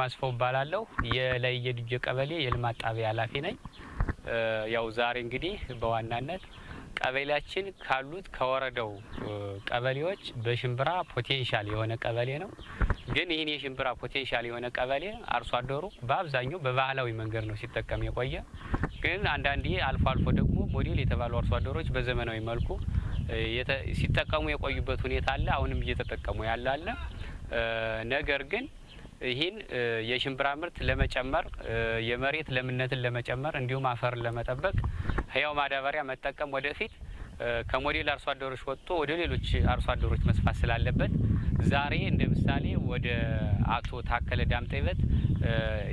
ዋኙ አስፈው እባላለሁ። የላይ የድጀ ቀበሌ የልማት ጣቢያ ኃላፊ ነኝ። ያው ዛሬ እንግዲህ በዋናነት ቀበሌያችን ካሉት ከወረዳው ቀበሌዎች በሽምብራ potential የሆነ ቀበሌ ነው። ግን ይህን የሽምብራ potential የሆነ ቀበሌ አርሶ አደሩ በአብዛኛው በባህላዊ መንገድ ነው ሲጠቀም የቆየ። ግን አንዳንዴ አልፎ አልፎ ደግሞ ሞዴል የተባሉ አርሶ አደሮች በዘመናዊ መልኩ ሲጠቀሙ የቆዩበት ሁኔታ አለ። አሁንም እየተጠቀሙ ያለ አለ። ነገር ግን ይህን የሽምብራ ምርት ለመጨመር የመሬት ለምነትን ለመጨመር እንዲሁም አፈርን ለመጠበቅ ህያው ማዳበሪያ መጠቀም ወደፊት ከሞዴል አርሶ አደሮች ወጥቶ ወደ ሌሎች አርሶ አደሮች መስፋት ስላለበት ዛሬ እንደ ምሳሌ ወደ አቶ ታከለ ዳምጤበት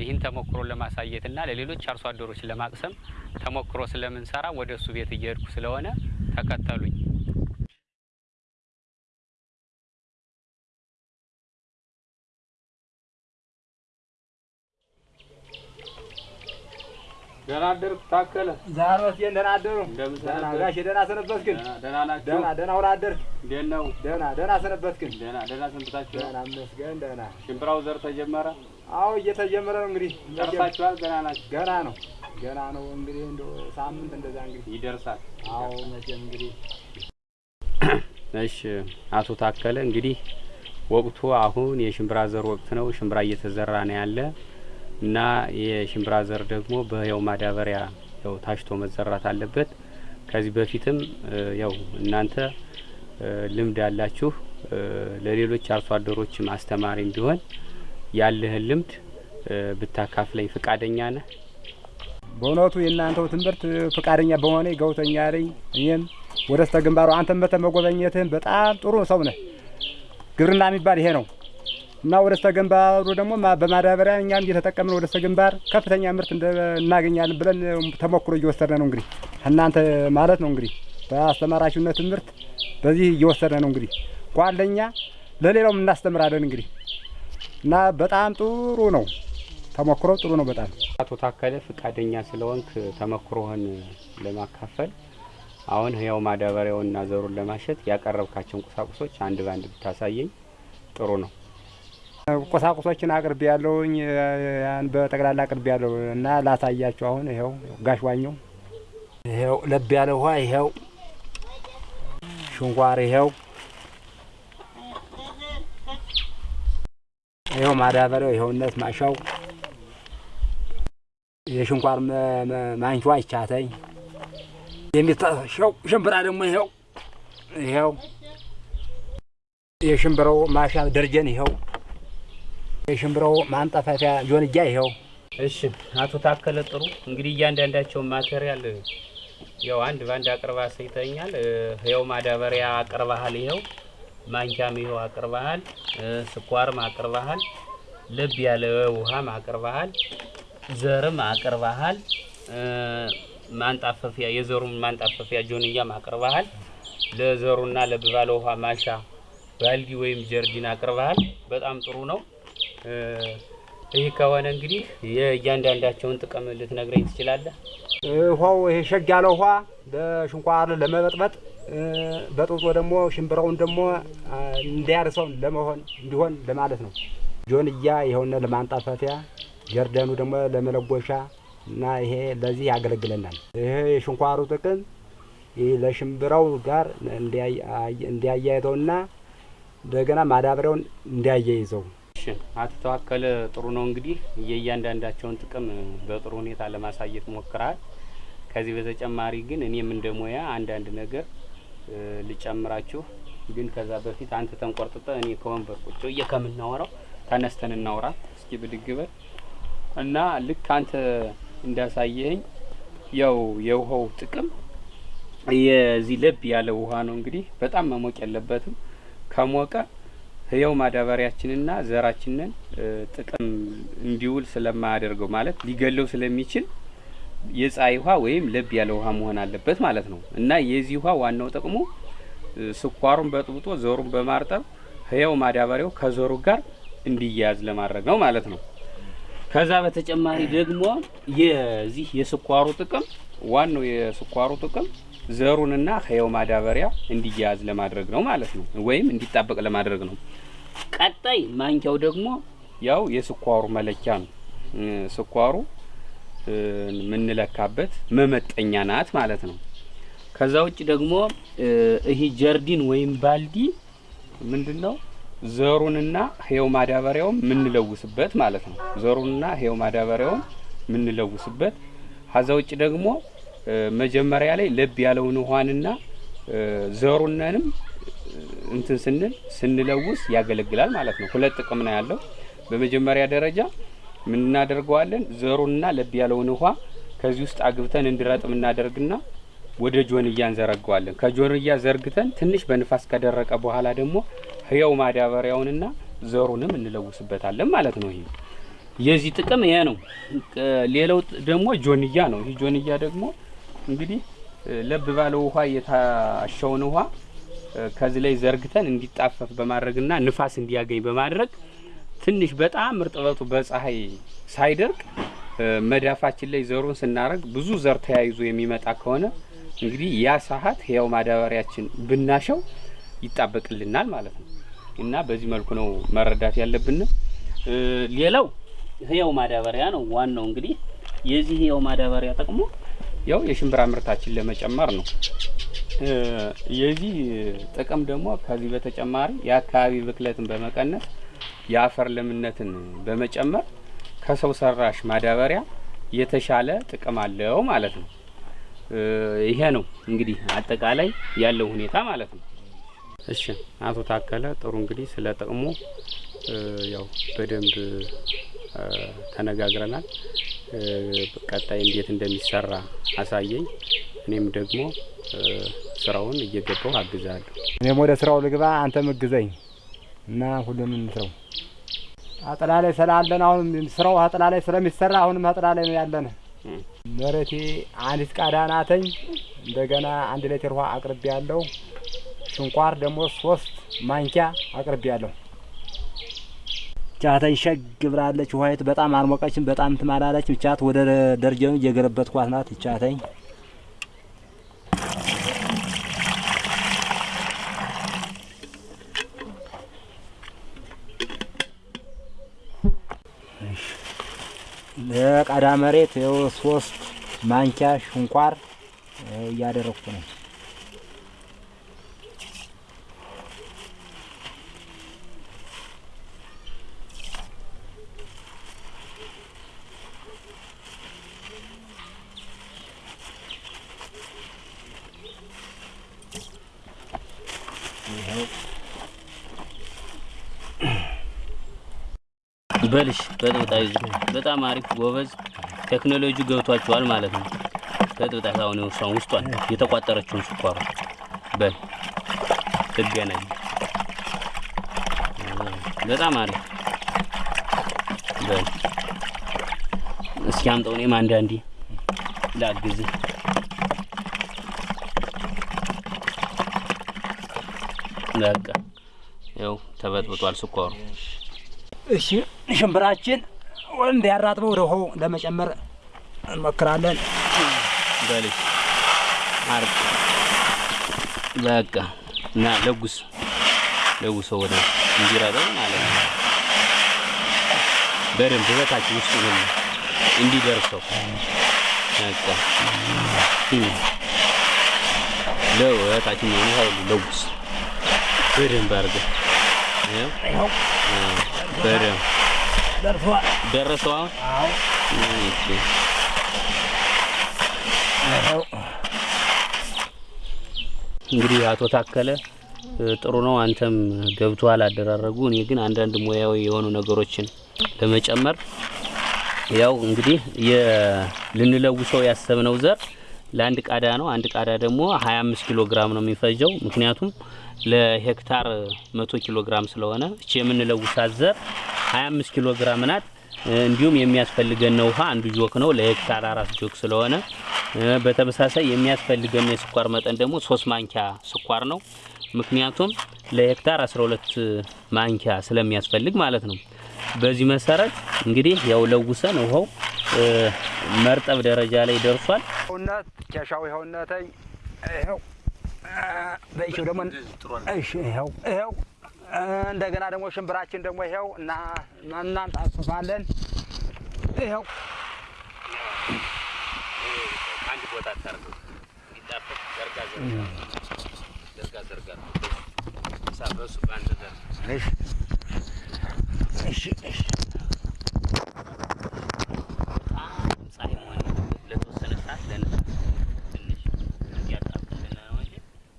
ይህን ተሞክሮ ለማሳየትና ለሌሎች አርሶ አደሮች ለማቅሰም ተሞክሮ ስለምንሰራ ወደ እሱ ቤት እየሄድኩ ስለሆነ ተከተሉኝ። ደህና አደርክ ታከለ? ዛሬ ወስጄን ደህና አደሩ። ደህና? ጋሼ ደህና ሰነበትክን? ደህና? ደህና ደህና አደርክ? እንዴት ነው? ደህና ደህና ሰነበትክን? ደህና ደህና ሰንብታችሁ? ደህና ይመስገን ደህና። ሽምብራው ዘር ተጀመረ? አዎ እየተጀመረ ነው እንግዲህ ጨርሳችኋል? ገና ናችሁ? ገና ነው ገና ነው እንግዲህ እንደው ሳምንት እንደዛ እንግዲህ ይደርሳል። አዎ መቼም እንግዲህ እሺ አቶ ታከለ እንግዲህ ወቅቱ አሁን የሽምብራ ዘር ወቅት ነው። ሽምብራ እየተዘራ ነው ያለ እና የሽምብራ ዘር ደግሞ በህያው ማዳበሪያ ያው ታሽቶ መዘራት አለበት። ከዚህ በፊትም ያው እናንተ ልምድ ያላችሁ ለሌሎች አርሶ አደሮችም አስተማሪ እንዲሆን ያለህን ልምድ ብታካፍለኝ ፍቃደኛ ነህ? በእውነቱ የእናንተው ትምህርት ፈቃደኛ በሆነ ገውተኛ ነኝ። እኔም ወደ ስተ ግንባሩ አንተም መተ መጎበኘትህን በጣም ጥሩ ሰው ነህ። ግብርና የሚባል ይሄ ነው እና ወደ ስተ ግንባሩ ደግሞ በማዳበሪያ እኛም እየተጠቀምን ወደ ስተ ግንባር ከፍተኛ ምርት እናገኛለን ብለን ተሞክሮ እየወሰድን ነው እንግዲህ። እናንተ ማለት ነው እንግዲህ በአስተማራችሁነት ትምህርት በዚህ እየወሰድን ነው እንግዲህ። ጓለኛ ለሌላውም እናስተምራለን እንግዲህ። እና በጣም ጥሩ ነው። ተሞክሮ ጥሩ ነው በጣም። አቶ ታከለ ፍቃደኛ ስለሆንክ ተመክሮህን ለማካፈል አሁን ህያው ማዳበሪያውንና ዘሩን ለማሸት ያቀረብካቸውን ቁሳቁሶች አንድ ባንድ ብታሳየኝ ጥሩ ነው። ቁሳቁሶችን አቅርቤ ያለውኝ በጠቅላላ አቅርቤ ያለው እና ላሳያችሁ። አሁን ይኸው ጋሽ ዋኘው፣ ይኸው ለብ ያለ ውሃ፣ ይኸው ሽንኳር፣ ይኸው ይኸው ማዳበሪያው፣ ይኸውነት ማሻው፣ የሽንኳር ማንኪዋ ይቻተኝ የሚታሸው ሽምብራ ደግሞ ይኸው ይኸው የሽምብራው ማሻ ደርጀን ይኸው የሽምብራው ማንጠፈፊያ ጆንያ ይኸው እሺ አቶ ታከለ ጥሩ እንግዲህ እያንዳንዳቸውን ማቴሪያል ያው አንድ ባንድ አቅርባ አሳይተኛል። ህያው ማዳበሪያ አቅርባሃል፣ ይኸው ማንኪያም ይኸው አቅርባሃል፣ ስኳርም አቅርባሃል፣ ለብ ያለ ውሃም አቅርባሃል፣ ዘርም አቅርባሃል፣ ማንጣፈፊያ የዘሩን ማንጣፈፊያ ጆንያም አቅርባሃል፣ ለዘሩና ለብ ባለ ውሃ ማሻ ባልዲ ወይም ጀርዲን አቅርባሃል። በጣም ጥሩ ነው። ይህ ከሆነ እንግዲህ የእያንዳንዳቸውን ጥቅም ልትነግረኝ ትችላለህ? ውሃው ይሄ ሸግ ያለ ውሃ ለሽንኳር ለመበጥበጥ በጥብጦ ደግሞ ሽምብራውን ደግሞ እንዲያርሰው ለመሆን እንዲሆን ለማለት ነው። ጆንያ የሆነ ለማንጣፈፊያ፣ ጀርደኑ ደግሞ ለመለጎሻ እና ይሄ ለዚህ ያገለግለናል። ይሄ የሽንኳሩ ጥቅም ለሽምብራው ጋር እንዲያያይዘውና እንደገና ማዳበሪያውን እንዲያያይዘው አቶ ተዋከለ ጥሩ ነው። እንግዲህ የእያንዳንዳቸውን ጥቅም በጥሩ ሁኔታ ለማሳየት ሞክረሃል። ከዚህ በተጨማሪ ግን እኔም እንደ ሙያ አንዳንድ ነገር ልጨምራችሁ። ግን ከዛ በፊት አንተ ተንቆርጥጠ እኔ ከወንበር ቁጭ ብዬ ከምናወራው ተነስተን እናውራ። እስኪ ብድግ እና ልክ አንተ እንዳሳየኸኝ ያው የውሃው ጥቅም የዚህ ለብ ያለ ውሃ ነው። እንግዲህ በጣም መሞቅ የለበትም። ከሞቀ ህያው ማዳበሪያችንና ዘራችንን ጥቅም እንዲውል ስለማያደርገው ማለት ሊገለው ስለሚችል የፀሐይ ውሃ ወይም ለብ ያለ ውሃ መሆን አለበት ማለት ነው። እና የዚህ ውሃ ዋናው ጥቅሙ ስኳሩን በጥብጦ ዘሩን በማርጠብ ህያው ማዳበሪያው ከዘሩ ጋር እንዲያያዝ ለማድረግ ነው ማለት ነው። ከዛ በተጨማሪ ደግሞ የዚህ የስኳሩ ጥቅም ዋናው የስኳሩ ጥቅም ዘሩንና ህያው ማዳበሪያ እንዲያያዝ ለማድረግ ነው ማለት ነው፣ ወይም እንዲጣበቅ ለማድረግ ነው። ቀጣይ ማንኪያው ደግሞ ያው የስኳሩ መለኪያ ነው። ስኳሩ የምንለካበት መመጠኛ ናት ማለት ነው። ከዛ ውጭ ደግሞ ይሄ ጀርዲን ወይም ባልዲ ምንድን ነው? ዘሩንና ህየው ማዳበሪያውን የምንለውስበት ማለት ነው። ዘሩንና ህየው ማዳበሪያውን የምንለውስበት። ከዛ ውጭ ደግሞ መጀመሪያ ላይ ለብ ያለውን ውሃንና እ፣ ዘሩንንም እንትን ስንል ስንለውስ ያገለግላል ማለት ነው። ሁለት ጥቅም ነው ያለው። በመጀመሪያ ደረጃ ምን እናደርገዋለን? ዘሩንና ለብ ያለውን ውሃ ከዚህ ውስጥ አግብተን እንዲረጥም እናደርግና ወደ ጆንያ እንዘረገዋለን። ከጆንያ ዘርግተን ትንሽ በንፋስ ከደረቀ በኋላ ደግሞ ህያው ማዳበሪያውንና ዘሩንም እንለውስበታለን ማለት ነው። ይሄ የዚህ ጥቅም ይሄ ነው። ሌላው ደግሞ ጆንያ ነው። ይህ ጆንያ ደግሞ እንግዲህ ለብ ባለው ውሃ የታሸውን ውሃ ከዚህ ላይ ዘርግተን እንዲጣፈፍ በማድረግና ንፋስ እንዲያገኝ በማድረግ ትንሽ በጣም እርጥበቱ በፀሐይ ሳይደርቅ መዳፋችን ላይ ዘሩን ስናደርግ ብዙ ዘር ተያይዞ የሚመጣ ከሆነ እንግዲህ ያ ሰዓት ህያው ማዳበሪያችን ብናሸው ይጣበቅልናል ማለት ነው። እና በዚህ መልኩ ነው መረዳት ያለብን። ሌላው ህያው ማዳበሪያ ነው ዋናው። እንግዲህ የዚህ ህያው ማዳበሪያ ጥቅሙ ያው የሽምብራ ምርታችን ለመጨመር ነው። የዚህ ጥቅም ደግሞ ከዚህ በተጨማሪ የአካባቢ ብክለትን በመቀነስ የአፈር ለምነትን በመጨመር ከሰው ሰራሽ ማዳበሪያ የተሻለ ጥቅም አለው ማለት ነው። ይሄ ነው እንግዲህ አጠቃላይ ያለው ሁኔታ ማለት ነው። እሺ አቶ ታከለ ጥሩ እንግዲህ ስለ ጥቅሙ ያው በደንብ ተነጋግረናል። ቀጣይ እንዴት እንደሚሰራ አሳየኝ። እኔም ደግሞ ስራውን እየገባው አግዛለሁ። እኔም ወደ ስራው ልግባ፣ አንተም እግዘኝ እና ሁሉንም እንስራው። አጥላ ላይ ስላለን አሁን ስራው አጥላ ላይ ስለሚሰራ አሁንም አጥላ ላይ ነው ያለን። እም። መሬቴ አንዲት ቃዳ ናተኝ። እንደገና አንድ ሌትር ውሃ አቅርቤ ያለው ሽንኳር ደግሞ ሶስት ማንኪያ አቅርቤ ያለው ቻተኝ ሸግ ብላለች። ውሀይት በጣም አልሞቀችም፣ በጣም ትማላለች። ቻት ወደ ደረጃው እየገለበጥኳት ናት። ቻተኝ ለቃዳ መሬት ሶስት ማንኪያ ሽንኳር ይኸው እያደረግኩ ነው። በልሽ በጥብጣ ይዙ በጣም አሪፍ ጎበዝ። ቴክኖሎጂ ገብቷቸዋል ማለት ነው። በጥብጣ አሁን እሷን ውስጧን የተቋጠረችውን ስኳሩ በል ትገናኝ። በጣም አሪፍ በል እስኪ አምጠው እኔም አንዳንዴ ላግዝህ። በቃ ያው ተበጥብጧል ስኳሩ። እሺ ሽምብራችን እንዲያራጥበው ወደ ውሃው ለመጨመር እንሞክራለን። በልሽ አርቅ በቃ እና ለጉስ ለጉሰው ወደ እንዲረጠው ማለት ነው። በደንብ በታች ውስጥ ሁሉ እንዲደርሰው በቃ ለወታች ነው ሁሉ ለጉስ በደንብ አድርገህ ይኸው ይኸው አ፣ በደንብ ደርሷል። ደረሰው አሁን አዎ እሺ ይኸው እንግዲህ አቶ ታከለ ጥሩ ነው። አንተም ገብቶሃል አደራረጉ። እኔ ግን አንዳንድ ሙያዊ የሆኑ ነገሮችን ለመጨመር ያው እንግዲህ ልንለውሰው ያሰብነው ዘር ለአንድ ቃዳ ነው። አንድ ቃዳ ደግሞ 25 ኪሎ ግራም ነው የሚፈጀው። ምክንያቱም ለሄክታር 100 ኪሎ ግራም ስለሆነ እቺ የምንለውሳት ዘር 25 ኪሎ ግራም ናት። እንዲሁም የሚያስፈልገን ውሃ አንዱ ጆክ ነው ለሄክታር አራት ጆክ ስለሆነ በተመሳሳይ የሚያስፈልገን የስኳር መጠን ደግሞ ሶስት ማንኪያ ስኳር ነው። ምክንያቱም ለሄክታር 12 ማንኪያ ስለሚያስፈልግ ማለት ነው። በዚህ መሰረት እንግዲህ ያው ለውሰን ውሃው መርጠብ ደረጃ ላይ ደርሷል። ይኸውነት ኬሻው ይኸውነተኝ ይኸው በይቸው ደግሞ እሺ ይኸው ይኸው እንደገና ደግሞ ሽምብራችን ደግሞ ይኸው እና እናንጣፍፋለን። ይኸው እሺ እሺ እሺ በጣም ፀሐይ መሆን የለበትም። ለተወሰነ ሰዓት ለንፋስ ትንሽ እያጣፍልን ነው እንጂ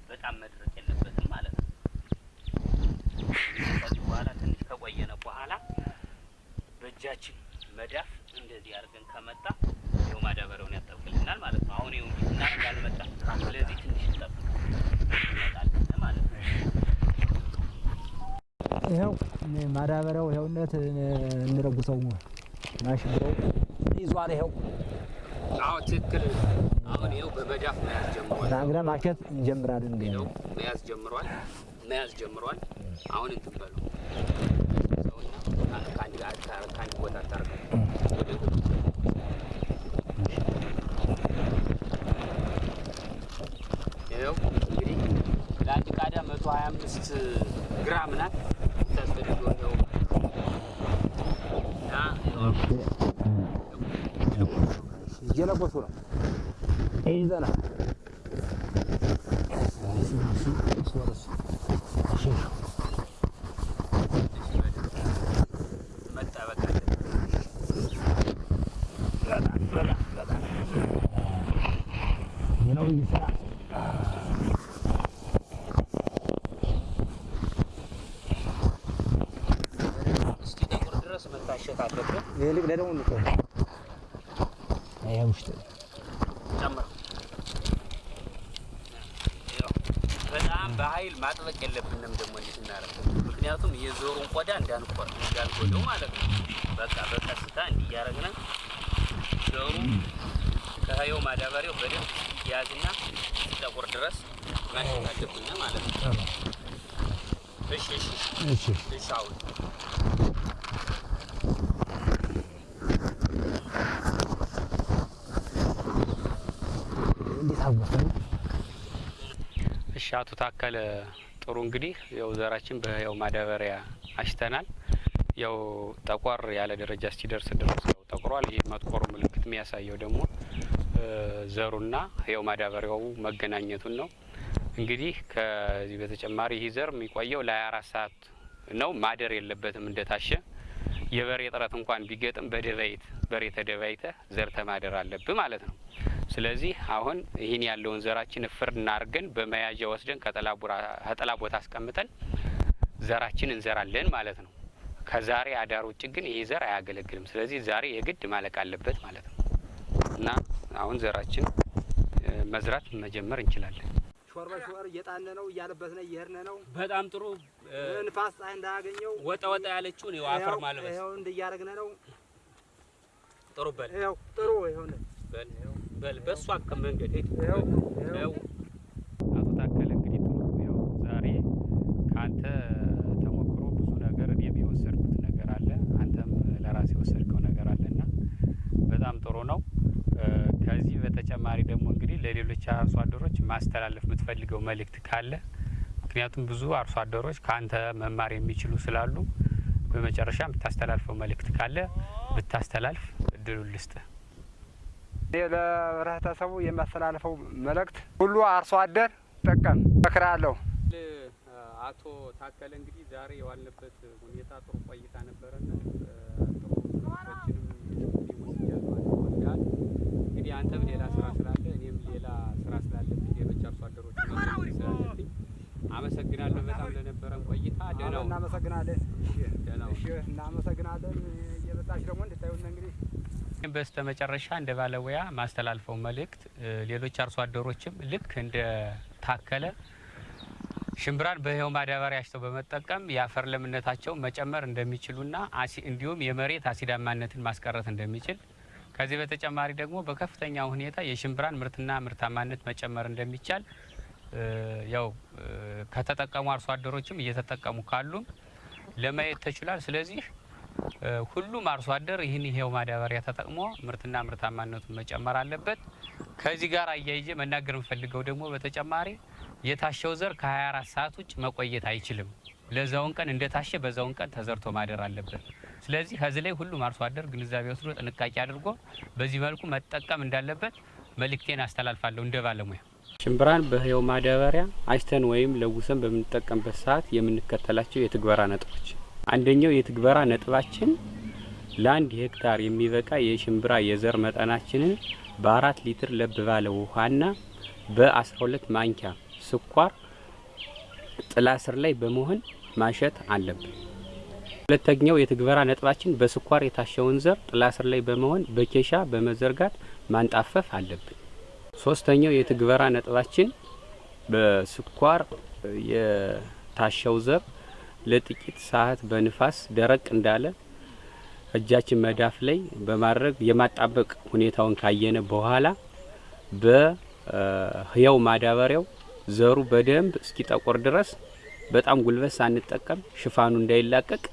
በጣም መድረቅ የለበትም ማለት ነው። ከዚህ በኋላ ትንሽ ከቆየነ በኋላ በእጃችን መዳፍ እንደዚህ አድርገን ከመጣ ይኸው ማዳበሪያውን ያጠብቅልናል ማለት ነው። አሁን ይኸው እንዲህ ስናደርግ አልመጣም። ስለዚህ ትንሽ እንጠብቅ ይመጣል ማለት ነው። ይኸው ማዳበሪያው ይኸውነት እንረጉሰው ማሽብረው ይዟል። ይኸው አዎ ትክክል። አሁን ይኸው በመዳፍ መያዝ ጀምሯል። ናግረ ማሸት እንጀምራለን። እንግዲህ ይኸው መያዝ ጀምሯል። መያዝ ጀምሯል። አሁን እንትን በሉ ሰውና ከአንድ ከአንድ ቦታ ታርገው ወደ ይኸው እንግዲህ ለአንድ ቃዳ መቶ ሀያ አምስት ግራም ናት ታስፈልገው ነው እና እየለበሱ ነው ይዘና መጣበቅ ነው ይሰራ እስኪ ጥቁር ድረስ መታሸት አለበት። ይልቅ ደግሞ እንቆ አያ ውስጥ ጨምረው ይኸው በጣም በኃይል ማጥበቅ የለብንም ደግሞ እንዲህ ስናደርግ፣ ምክንያቱም የዞሩን ቆዳ እንዳንቆር እንዳንጎደው ማለት ነው። በቃ በቀስታ እንዲህ እያደረግን ዞሩ ከህየው ማዳበሪያው በደንብ ያዝና ጠቁር ድረስ ማሸት አለብን ማለት ነው። እሺ እሺ እሺ እሺ አሁን እንዴት አወቀ እሺ አቶ ታከለ ጥሩ እንግዲህ ያው ዘራችን በህያው ማዳበሪያ አሽተናል። ያው ጠቆር ያለ ደረጃ እስኪደርስ ድረስ ያው ጠቁሯል። ይህ መጥቆሩ ምልክት የሚያሳየው ደግሞ ዘሩና ህያው ማዳበሪያው መገናኘቱን ነው። እንግዲህ ከዚህ በተጨማሪ ይህ ዘር የሚቆየው ለ24 ሰዓት ነው። ማደር የለበትም እንደታሸ የበሬ ጥረት እንኳን ቢገጥም በደባይት በሬ ተደባይተህ ዘርተ ማደር አለብህ ማለት ነው። ስለዚህ አሁን ይህን ያለውን ዘራችን እፍር እናርገን በመያዣ ወስደን ከጥላ ቦታ አስቀምጠን ዘራችን እንዘራለን ማለት ነው። ከዛሬ አዳር ውጭ ግን ይህ ዘር አያገለግልም። ስለዚህ ዛሬ የግድ ማለቅ አለበት ማለት ነው እና አሁን ዘራችን መዝራት መጀመር እንችላለን። ሾር በሾር እየጣነ ነው እያለበስነ እየሄድነ ነው። በጣም ጥሩ ንፋስ ፀሐይ እንዳያገኘው ወጣ ወጣ ያለችውን ይኸው አፈር ማልበስ ይኸው እንድያረግነ ነው። ጥሩ በል ይኸው ጥሩ ይኸው በል በል በእሱ አከም መንገድ ያው አቶ ታከለ እንግዲህ ጥሩ ያው ዛሬ ከአንተ ተሞክሮ ብዙ ነገር እኔም የወሰድኩት ነገር አለ፣ አንተም ለራስ የወሰድከው ነገር አለና በጣም ጥሩ ነው። ከዚህ በተጨማሪ ደግሞ እንግዲህ ለሌሎች አርሶ አደሮች ማስተላለፍ የምትፈልገው መልእክት ካለ ምክንያቱም ብዙ አርሶ አደሮች ከአንተ መማር የሚችሉ ስላሉ በመጨረሻ የምታስተላልፈው መልእክት ካለ ብታስተላልፍ እድሉን ልስጥህ። እኔ ለህብረተሰቡ የሚያስተላልፈው መልእክት ሁሉ አርሶ አደር ጠቀም እመክራለሁ። አቶ ታከለ እንግዲህ ዛሬ የዋልንበት ሁኔታ ጥሩ ቆይታ ነበረና እንግዲህ አንተም ሌላ ስራ ስላለ እኔም ሌላ ስራ ስላለብኝ ሌሎች አርሶ አደሮች ስላለብኝ አመሰግናለሁ በጣም ለነበረን ቆይታ። ደህና እናመሰግናለን። ደህና እናመሰግናለን። እየመጣች ደግሞ እንድታዩን እንግዲህ በስተ መጨረሻ እንደ ባለሙያ ማስተላልፈው መልእክት ሌሎች አርሶ አደሮችም ልክ እንደ ታከለ ሽምብራን በህያው ማዳበሪያ አሽተው በመጠቀም የአፈር ለምነታቸው መጨመር እንደሚችሉና እንዲሁም የመሬት አሲዳማነትን ማስቀረት እንደሚችል ከዚህ በተጨማሪ ደግሞ በከፍተኛ ሁኔታ የሽምብራን ምርትና ምርታማነት መጨመር እንደሚቻል ያው ከተጠቀሙ አርሶ አደሮችም እየተጠቀሙ ካሉም ለማየት ተችሏል። ስለዚህ ሁሉም አርሶ አደር ይህን ይሄው ማዳበሪያ ተጠቅሞ ምርትና ምርታማነቱን መጨመር አለበት። ከዚህ ጋር አያይዤ መናገር የምፈልገው ደግሞ በተጨማሪ የታሸው ዘር ከ24 ሰዓት ውጭ መቆየት አይችልም። ለዛውን ቀን እንደታሸ በዛውን ቀን ተዘርቶ ማደር አለበት። ስለዚህ ከዚህ ላይ ሁሉም አርሶ አደር ግንዛቤ ወስዶ ጥንቃቄ አድርጎ በዚህ መልኩ መጠቀም እንዳለበት መልእክቴን አስተላልፋለሁ እንደ ባለሙያ። ሽምብራን በህየው ማዳበሪያ አጭተን ወይም ለውሰን በምንጠቀምበት ሰዓት የምንከተላቸው የትግበራ ነጥቦች፣ አንደኛው የትግበራ ነጥባችን ለአንድ ሄክታር የሚበቃ የሽምብራ የዘር መጠናችንን በአራት ሊትር ለብ ባለ ውሃና በአስራ ሁለት ማንኪያ ስኳር ጥላ ስር ላይ በመሆን ማሸት አለብን። ሁለተኛው የትግበራ ነጥባችን በስኳር የታሸውን ዘር ጥላ ስር ላይ በመሆን በኬሻ በመዘርጋት ማንጣፈፍ አለብን። ሶስተኛው የትግበራ ነጥባችን በስኳር የታሸው ዘር ለጥቂት ሰዓት በንፋስ ደረቅ እንዳለ እጃችን መዳፍ ላይ በማድረግ የማጣበቅ ሁኔታውን ካየነ በኋላ በህያው ማዳበሪያው ዘሩ በደንብ እስኪጠቆር ድረስ በጣም ጉልበት ሳንጠቀም ሽፋኑ እንዳይላቀቅ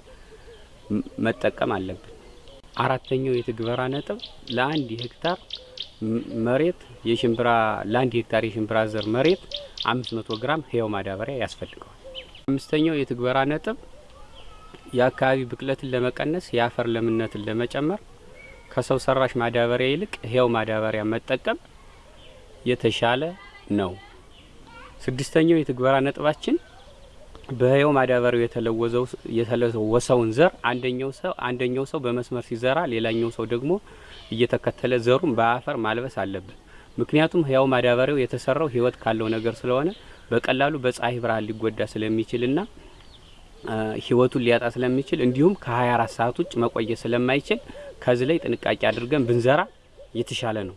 መጠቀም አለብን። አራተኛው የትግበራ ነጥብ ለአንድ ሄክታር መሬት የሽምብራ ለአንድ ሄክታር የሽምብራ ዘር መሬት አምስት መቶ ግራም ህያው ማዳበሪያ ያስፈልገዋል። አምስተኛው የትግበራ ነጥብ የአካባቢ ብክለትን ለመቀነስ የአፈር ለምነትን ለመጨመር ከሰው ሰራሽ ማዳበሪያ ይልቅ ህያው ማዳበሪያ መጠቀም የተሻለ ነው። ስድስተኛው የትግበራ ነጥባችን በህያው ማዳበሪያው የተለወሰውን ዘር አንደኛው ሰው አንደኛው ሰው በመስመር ሲዘራ ሌላኛው ሰው ደግሞ እየተከተለ ዘሩን በአፈር ማልበስ አለብን። ምክንያቱም ህያው ማዳበሪያው የተሰራው ህይወት ካለው ነገር ስለሆነ በቀላሉ በፀሐይ ብርሃን ሊጎዳ ስለሚችልና ህይወቱን ሊያጣ ስለሚችል እንዲሁም ከ24 ሰዓት ውጭ መቆየት ስለማይችል ከዚህ ላይ ጥንቃቄ አድርገን ብንዘራ የተሻለ ነው።